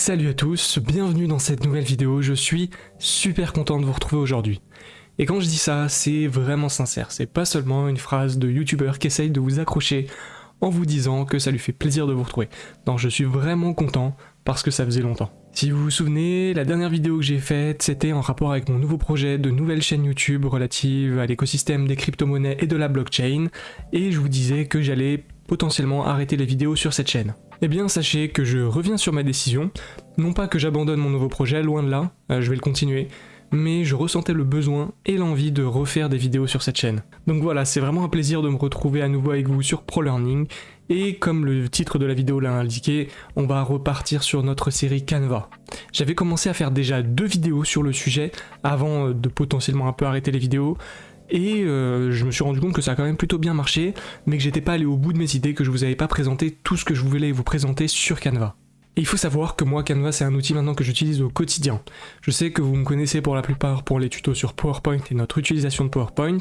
Salut à tous, bienvenue dans cette nouvelle vidéo, je suis super content de vous retrouver aujourd'hui. Et quand je dis ça, c'est vraiment sincère, c'est pas seulement une phrase de youtubeur qui essaye de vous accrocher en vous disant que ça lui fait plaisir de vous retrouver. Non, je suis vraiment content parce que ça faisait longtemps. Si vous vous souvenez, la dernière vidéo que j'ai faite, c'était en rapport avec mon nouveau projet de nouvelle chaîne YouTube relative à l'écosystème des crypto-monnaies et de la blockchain, et je vous disais que j'allais potentiellement arrêter les vidéos sur cette chaîne. Eh bien sachez que je reviens sur ma décision, non pas que j'abandonne mon nouveau projet, loin de là, euh, je vais le continuer, mais je ressentais le besoin et l'envie de refaire des vidéos sur cette chaîne. Donc voilà, c'est vraiment un plaisir de me retrouver à nouveau avec vous sur ProLearning, et comme le titre de la vidéo l'a indiqué, on va repartir sur notre série Canva. J'avais commencé à faire déjà deux vidéos sur le sujet, avant euh, de potentiellement un peu arrêter les vidéos, et euh, je me suis rendu compte que ça a quand même plutôt bien marché, mais que j'étais pas allé au bout de mes idées, que je vous avais pas présenté tout ce que je voulais vous présenter sur Canva. Et il faut savoir que moi, Canva, c'est un outil maintenant que j'utilise au quotidien. Je sais que vous me connaissez pour la plupart pour les tutos sur PowerPoint et notre utilisation de PowerPoint.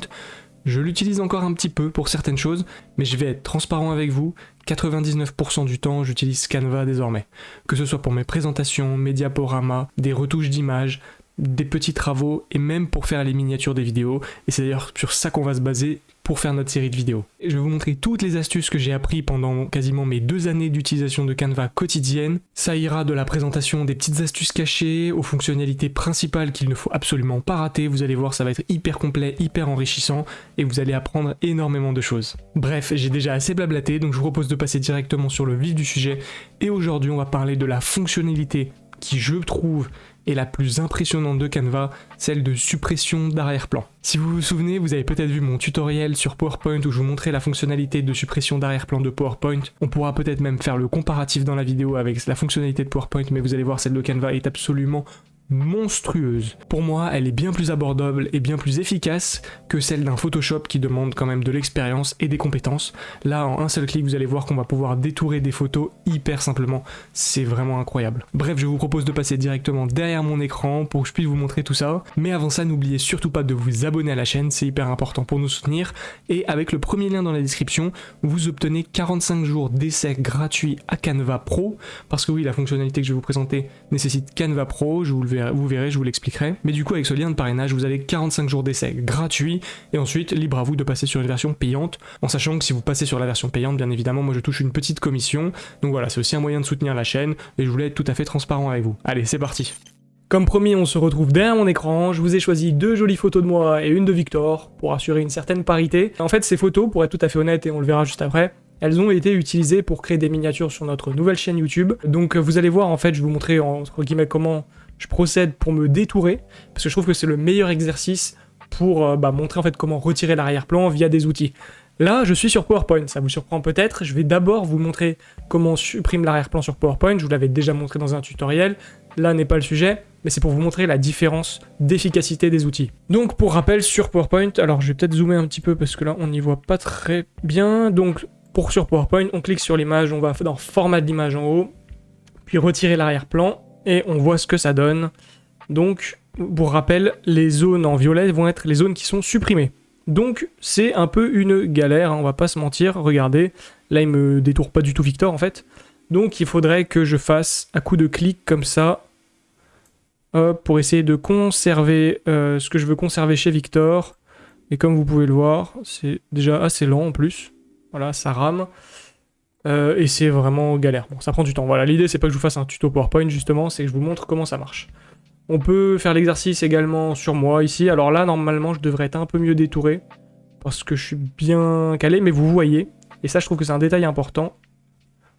Je l'utilise encore un petit peu pour certaines choses, mais je vais être transparent avec vous, 99% du temps j'utilise Canva désormais. Que ce soit pour mes présentations, mes diaporamas, des retouches d'images, des petits travaux et même pour faire les miniatures des vidéos. Et c'est d'ailleurs sur ça qu'on va se baser pour faire notre série de vidéos. Je vais vous montrer toutes les astuces que j'ai appris pendant quasiment mes deux années d'utilisation de Canva quotidienne. Ça ira de la présentation des petites astuces cachées aux fonctionnalités principales qu'il ne faut absolument pas rater. Vous allez voir, ça va être hyper complet, hyper enrichissant et vous allez apprendre énormément de choses. Bref, j'ai déjà assez blablaté, donc je vous propose de passer directement sur le vif du sujet. Et aujourd'hui, on va parler de la fonctionnalité qui, je trouve, et la plus impressionnante de Canva, celle de suppression d'arrière-plan. Si vous vous souvenez, vous avez peut-être vu mon tutoriel sur PowerPoint où je vous montrais la fonctionnalité de suppression d'arrière-plan de PowerPoint. On pourra peut-être même faire le comparatif dans la vidéo avec la fonctionnalité de PowerPoint, mais vous allez voir, celle de Canva est absolument monstrueuse. Pour moi, elle est bien plus abordable et bien plus efficace que celle d'un Photoshop qui demande quand même de l'expérience et des compétences. Là, en un seul clic, vous allez voir qu'on va pouvoir détourer des photos hyper simplement. C'est vraiment incroyable. Bref, je vous propose de passer directement derrière mon écran pour que je puisse vous montrer tout ça. Mais avant ça, n'oubliez surtout pas de vous abonner à la chaîne, c'est hyper important pour nous soutenir. Et avec le premier lien dans la description, vous obtenez 45 jours d'essai gratuit à Canva Pro. Parce que oui, la fonctionnalité que je vais vous présenter nécessite Canva Pro, je vous le vous verrez, je vous l'expliquerai. Mais du coup, avec ce lien de parrainage, vous avez 45 jours d'essai gratuit, et ensuite, libre à vous de passer sur une version payante, en sachant que si vous passez sur la version payante, bien évidemment, moi je touche une petite commission, donc voilà, c'est aussi un moyen de soutenir la chaîne, et je voulais être tout à fait transparent avec vous. Allez, c'est parti comme promis, on se retrouve derrière mon écran, je vous ai choisi deux jolies photos de moi et une de Victor, pour assurer une certaine parité. En fait, ces photos, pour être tout à fait honnête, et on le verra juste après, elles ont été utilisées pour créer des miniatures sur notre nouvelle chaîne YouTube. Donc vous allez voir, en fait, je vais vous montrer entre guillemets comment je procède pour me détourer, parce que je trouve que c'est le meilleur exercice pour euh, bah, montrer en fait comment retirer l'arrière-plan via des outils. Là, je suis sur PowerPoint, ça vous surprend peut-être. Je vais d'abord vous montrer comment on supprime l'arrière-plan sur PowerPoint. Je vous l'avais déjà montré dans un tutoriel. Là n'est pas le sujet, mais c'est pour vous montrer la différence d'efficacité des outils. Donc, pour rappel, sur PowerPoint, alors je vais peut-être zoomer un petit peu parce que là, on n'y voit pas très bien. Donc, pour sur PowerPoint, on clique sur l'image, on va dans Format de l'image en haut, puis retirer l'arrière-plan et on voit ce que ça donne. Donc, pour rappel, les zones en violet vont être les zones qui sont supprimées. Donc, c'est un peu une galère, hein, on va pas se mentir. Regardez, là, il me détourne pas du tout Victor, en fait. Donc, il faudrait que je fasse un coup de clic comme ça, pour essayer de conserver euh, ce que je veux conserver chez Victor. Et comme vous pouvez le voir, c'est déjà assez lent en plus. Voilà, ça rame. Euh, et c'est vraiment galère. Bon, ça prend du temps. Voilà, l'idée c'est pas que je vous fasse un tuto PowerPoint justement, c'est que je vous montre comment ça marche. On peut faire l'exercice également sur moi ici. Alors là, normalement, je devrais être un peu mieux détouré parce que je suis bien calé, mais vous voyez, et ça je trouve que c'est un détail important.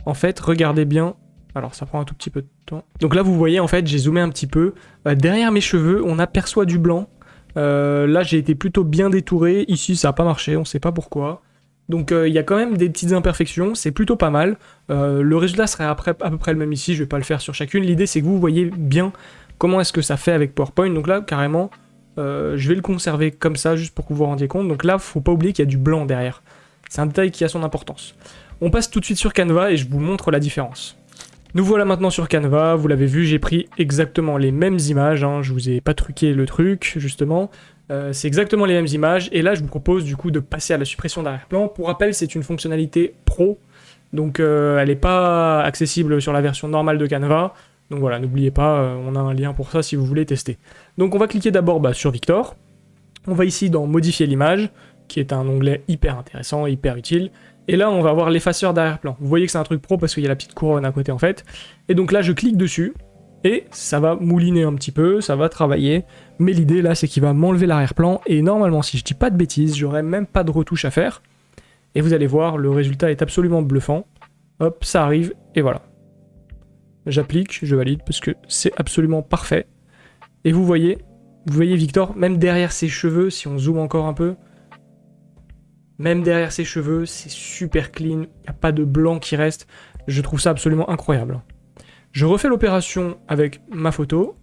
En fait, regardez bien. Alors ça prend un tout petit peu de temps. Donc là, vous voyez, en fait, j'ai zoomé un petit peu. Euh, derrière mes cheveux, on aperçoit du blanc. Euh, là, j'ai été plutôt bien détouré. Ici, ça n'a pas marché, on sait pas pourquoi. Donc euh, il y a quand même des petites imperfections, c'est plutôt pas mal. Euh, le résultat serait à peu près le même ici, je vais pas le faire sur chacune. L'idée c'est que vous voyez bien comment est-ce que ça fait avec PowerPoint. Donc là, carrément, euh, je vais le conserver comme ça, juste pour que vous vous rendiez compte. Donc là, faut pas oublier qu'il y a du blanc derrière. C'est un détail qui a son importance. On passe tout de suite sur Canva et je vous montre la différence. Nous voilà maintenant sur Canva, vous l'avez vu, j'ai pris exactement les mêmes images, hein. je vous ai pas truqué le truc, justement. Euh, c'est exactement les mêmes images, et là je vous propose du coup de passer à la suppression d'arrière-plan. Pour rappel, c'est une fonctionnalité pro, donc euh, elle n'est pas accessible sur la version normale de Canva. Donc voilà, n'oubliez pas, euh, on a un lien pour ça si vous voulez tester. Donc on va cliquer d'abord bah, sur Victor. On va ici dans modifier l'image, qui est un onglet hyper intéressant, hyper utile. Et là, on va avoir l'effaceur d'arrière-plan. Vous voyez que c'est un truc pro parce qu'il y a la petite couronne à côté en fait. Et donc là, je clique dessus, et ça va mouliner un petit peu, ça va travailler. Mais l'idée là, c'est qu'il va m'enlever l'arrière-plan, et normalement, si je dis pas de bêtises, j'aurai même pas de retouche à faire. Et vous allez voir, le résultat est absolument bluffant. Hop, ça arrive, et voilà. J'applique, je valide, parce que c'est absolument parfait. Et vous voyez, vous voyez Victor, même derrière ses cheveux, si on zoome encore un peu, même derrière ses cheveux, c'est super clean, il n'y a pas de blanc qui reste. Je trouve ça absolument incroyable. Je refais l'opération avec ma photo.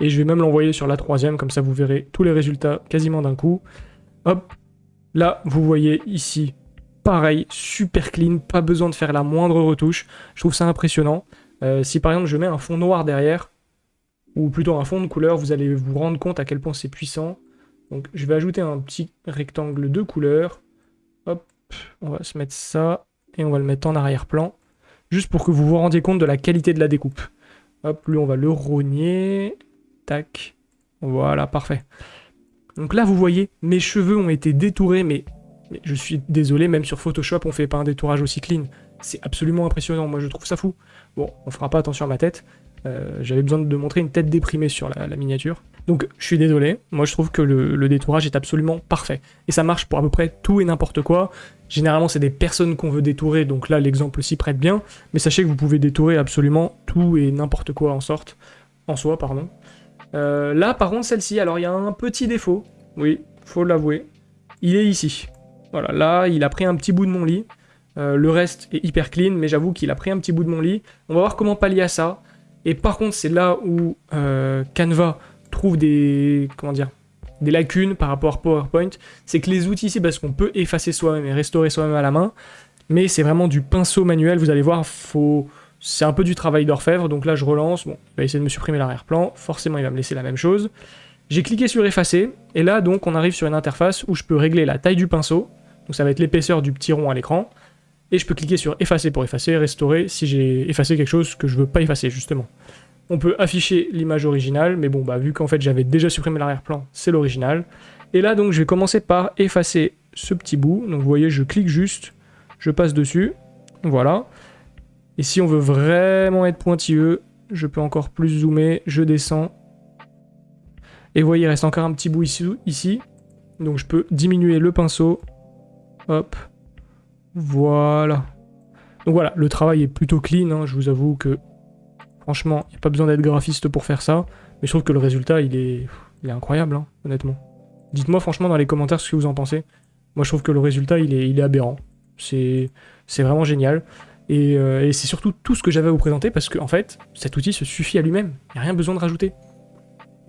Et je vais même l'envoyer sur la troisième, comme ça vous verrez tous les résultats quasiment d'un coup. Hop, là vous voyez ici, pareil, super clean, pas besoin de faire la moindre retouche. Je trouve ça impressionnant. Euh, si par exemple je mets un fond noir derrière, ou plutôt un fond de couleur, vous allez vous rendre compte à quel point c'est puissant. Donc je vais ajouter un petit rectangle de couleur. Hop, on va se mettre ça, et on va le mettre en arrière-plan juste pour que vous vous rendiez compte de la qualité de la découpe. Hop, lui on va le rogner, tac, voilà, parfait. Donc là vous voyez, mes cheveux ont été détourés, mais, je suis désolé, même sur Photoshop on fait pas un détourage aussi clean. C'est absolument impressionnant, moi je trouve ça fou. Bon, on fera pas attention à ma tête, euh, j'avais besoin de montrer une tête déprimée sur la miniature. Donc je suis désolé, moi je trouve que le, détourage est absolument parfait. Et ça marche pour à peu près tout et n'importe quoi. Généralement c'est des personnes qu'on veut détourer, donc là l'exemple s'y prête bien. Mais sachez que vous pouvez détourer absolument tout et n'importe quoi en sorte. En soi, pardon. Euh, là par contre celle-ci, alors il y a un petit défaut. Oui, faut l'avouer. Il est ici. Voilà, là il a pris un petit bout de mon lit. Euh, le reste est hyper clean, mais j'avoue qu'il a pris un petit bout de mon lit. On va voir comment pallier à ça. Et par contre, c'est là où euh, Canva trouve des, comment dire, des lacunes par rapport à PowerPoint, c'est que les outils ici, parce qu'on peut effacer soi-même et restaurer soi-même à la main, mais c'est vraiment du pinceau manuel, vous allez voir, faut... c'est un peu du travail d'orfèvre, donc là je relance, bon, il va essayer de me supprimer l'arrière-plan, forcément il va me laisser la même chose. J'ai cliqué sur effacer, et là donc on arrive sur une interface où je peux régler la taille du pinceau, donc ça va être l'épaisseur du petit rond à l'écran, et je peux cliquer sur effacer pour effacer, restaurer si j'ai effacé quelque chose que je veux pas effacer justement. On peut afficher l'image originale, mais bon, bah, vu qu'en fait j'avais déjà supprimé l'arrière-plan, c'est l'original. Et là, donc, je vais commencer par effacer ce petit bout. Donc, vous voyez, je clique juste, je passe dessus, voilà. Et si on veut vraiment être pointilleux, je peux encore plus zoomer, je descends. Et vous voyez, il reste encore un petit bout ici. Donc, je peux diminuer le pinceau. Hop. Voilà. Donc voilà, le travail est plutôt clean, hein. je vous avoue que Franchement, il n'y a pas besoin d'être graphiste pour faire ça. Mais je trouve que le résultat, il est, il est incroyable, hein, honnêtement. Dites-moi franchement dans les commentaires ce que vous en pensez. Moi, je trouve que le résultat, il est, aberrant. C'est vraiment génial. Euh, et, c'est surtout tout ce que j'avais à vous présenter parce qu'en en fait, cet outil se suffit à lui-même. Il n'y a rien besoin de rajouter.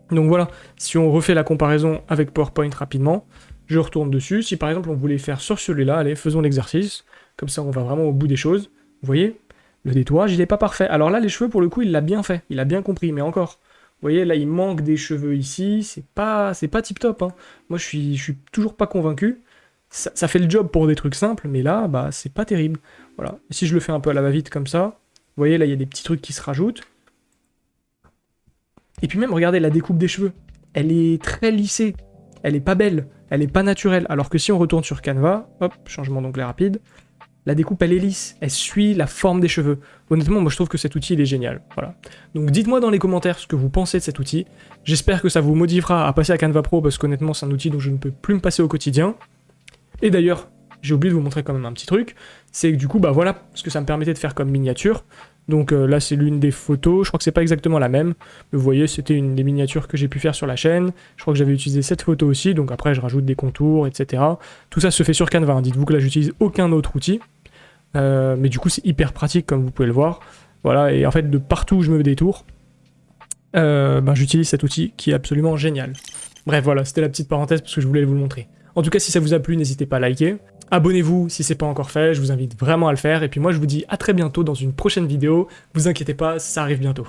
Donc voilà, si on refait la comparaison avec PowerPoint rapidement, je retourne dessus. Si par exemple on voulait faire sur celui-là, allez, faisons l'exercice. Comme ça, on va vraiment au bout des choses. Vous voyez le détourage, il n'est pas parfait. Alors là, les cheveux, pour le coup, il l'a bien fait. Il a bien compris, mais encore. Vous voyez, là, il manque des cheveux ici. C'est pas, pas tip-top. Hein. Moi, je suis, je suis toujours pas convaincu. Ça, fait le job pour des trucs simples, mais là, bah, c'est pas terrible. Voilà. Si je le fais un peu à la va-vite comme ça, vous voyez, là, il y a des petits trucs qui se rajoutent. Et puis même, regardez la découpe des cheveux. Elle est très lissée. Elle est pas belle. Elle est pas naturelle. Alors que si on retourne sur Canva, hop, changement d'onglet rapide, la découpe elle est lisse, elle suit la forme des cheveux. Honnêtement, moi je trouve que cet outil il est génial. Voilà. Donc dites-moi dans les commentaires ce que vous pensez de cet outil. J'espère que ça vous motivera à passer à Canva Pro parce qu'honnêtement c'est un outil dont je ne peux plus me passer au quotidien. Et d'ailleurs, j'ai oublié de vous montrer quand même un petit truc, c'est que du coup bah voilà ce que ça me permettait de faire comme miniature. Donc euh, là c'est l'une des photos, je crois que c'est pas exactement la même, mais vous voyez c'était une des miniatures que j'ai pu faire sur la chaîne, je crois que j'avais utilisé cette photo aussi, donc après je rajoute des contours, etc. Tout ça se fait sur Canva, hein. dites-vous que là j'utilise aucun autre outil, euh, mais du coup, c'est hyper pratique, comme vous pouvez le voir. Voilà, et en fait, de partout où je me détourne, euh, ben, j'utilise cet outil qui est absolument génial. Bref, voilà, c'était la petite parenthèse parce que je voulais vous le montrer. En tout cas, si ça vous a plu, n'hésitez pas à liker. Abonnez-vous si c'est pas encore fait, je vous invite vraiment à le faire. Et puis moi, je vous dis à très bientôt dans une prochaine vidéo. Vous inquiétez pas, ça arrive bientôt.